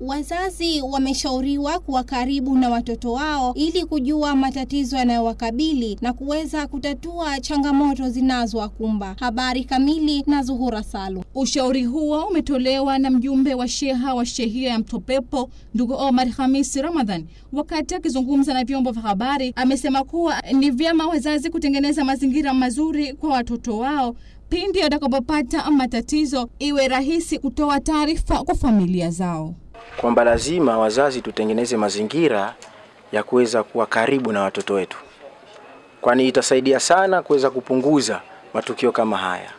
Wazazi wameshauriwa kuwa karibu na watoto wao ili kujua matatizo yanayowakabili na kuweza kutatua changamoto zinazowakumba. Habari kamili na Zuhura Salu. Ushauri huo umetolewa na mjumbe wa sheha wa shehia ya Mtopepo ndugu Omar hamis Ramadhan. Wakati akizungumza na vyombo vya habari, amesema kuwa ni vyema wazazi kutengeneza mazingira mazuri kwa watoto wao pindi watakapopata matatizo, iwe rahisi kutoa taarifa kwa familia zao kwamba lazima wazazi tutengeneze mazingira ya kuweza kuwa karibu na watoto wetu, kwani itasaidia sana kuweza kupunguza matukio kama haya.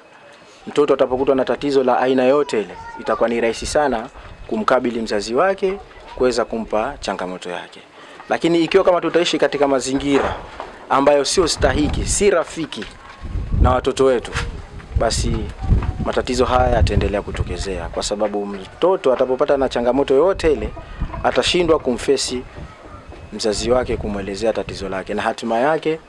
Mtoto atapokutwa na tatizo la aina yote ile, itakuwa ni rahisi sana kumkabili mzazi wake kuweza kumpa changamoto yake. Lakini ikiwa kama tutaishi katika mazingira ambayo sio stahiki, si rafiki na watoto wetu, basi matatizo haya yataendelea kutokezea, kwa sababu mtoto atapopata na changamoto yoyote ile atashindwa kumfesi mzazi wake, kumwelezea tatizo lake, na hatima yake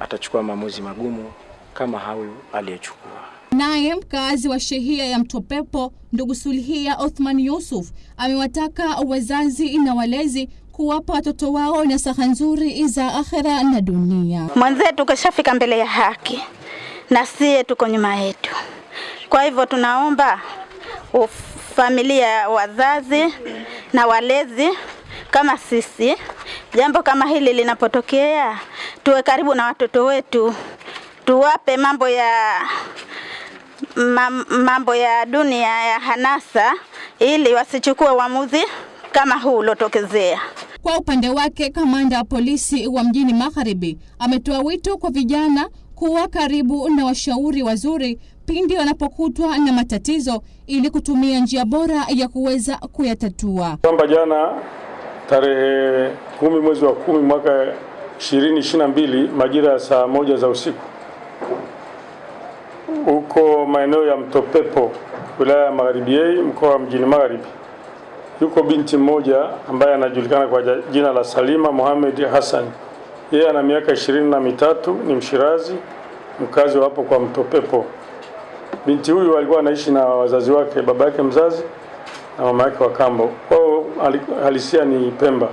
atachukua maamuzi magumu kama huyu aliyechukua. Naye mkazi wa shehia ya Mtopepo ndugu Sulhia Othman Yusuf amewataka wazazi na walezi kuwapa watoto wao nasaha nzuri za akhera na dunia. Mwenzetu kashafika mbele ya haki na siye tuko nyuma yetu. Kwa hivyo tunaomba familia, wazazi na walezi kama sisi, jambo kama hili linapotokea, tuwe karibu na watoto wetu, tuwape mambo ya mambo ya dunia ya hanasa, ili wasichukue uamuzi kama huu uliotokezea. Kwa upande wake, kamanda wa polisi wa mjini Magharibi ametoa wito kwa vijana kuwa karibu na washauri wazuri pindi wanapokutwa na matatizo ili kutumia njia bora ya kuweza kuyatatua. Kwamba jana tarehe kumi mwezi wa kumi mwaka 2022 majira ya saa moja za usiku huko maeneo ya Mtopepo wilaya ya Magharibi A mkoa wa mjini Magharibi, yuko binti mmoja ambaye anajulikana kwa jina la Salima Mohamed Hassan. Yeye ana miaka ishirini na mitatu, ni Mshirazi, mkazi wa hapo kwa Mtopepo. Binti huyu alikuwa anaishi na wazazi wake, baba yake mzazi na mama yake wa kambo. Kwao halisia ni Pemba.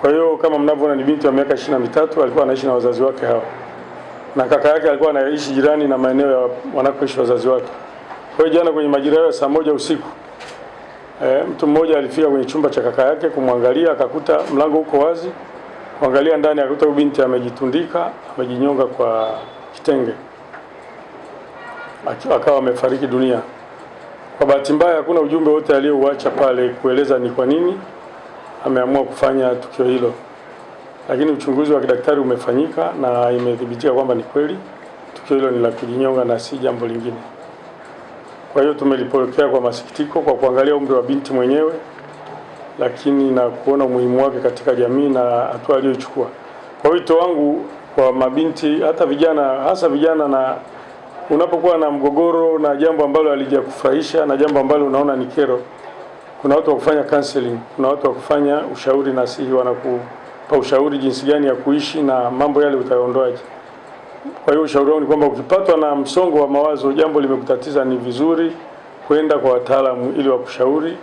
Kwa hiyo kama mnavyoona, ni binti wa miaka ishirini na mitatu, alikuwa anaishi na wazazi wake hao, na kaka yake alikuwa anaishi jirani na maeneo ya wanakoishi wazazi wake. Kwa hiyo jana kwenye majira ya saa moja usiku e, mtu mmoja alifika kwenye chumba cha kaka yake kumwangalia, akakuta mlango uko wazi, kuangalia ndani, akakuta binti amejitundika, amejinyonga kwa kitenge akawa amefariki dunia. Kwa bahati mbaya, hakuna ujumbe wote aliyouacha pale kueleza ni kwa nini ameamua kufanya tukio hilo, lakini uchunguzi wa kidaktari umefanyika na imethibitika kwamba ni kweli tukio hilo ni la kujinyonga na si jambo lingine. Kwa hiyo tumelipokea kwa masikitiko, kwa kuangalia umri wa binti mwenyewe, lakini na kuona umuhimu wake katika jamii na hatua aliyochukua. Kwa wito wangu kwa mabinti, hata vijana, hasa vijana na unapokuwa na mgogoro na jambo ambalo halijakufurahisha na jambo ambalo unaona ni kero, kuna watu wa kufanya counseling, kuna watu wa kufanya ushauri nasihi, wanakupa ushauri jinsi gani ya kuishi na mambo yale utayaondoaje. Kwa hiyo ushauri wangu ni kwamba ukipatwa na msongo wa mawazo, jambo limekutatiza, ni vizuri kwenda kwa wataalamu ili wakushauri,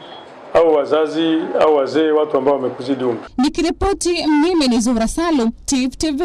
au wazazi au wazee, watu ambao wamekuzidi umri. Nikiripoti mimi ni Zuhra Salum, TV.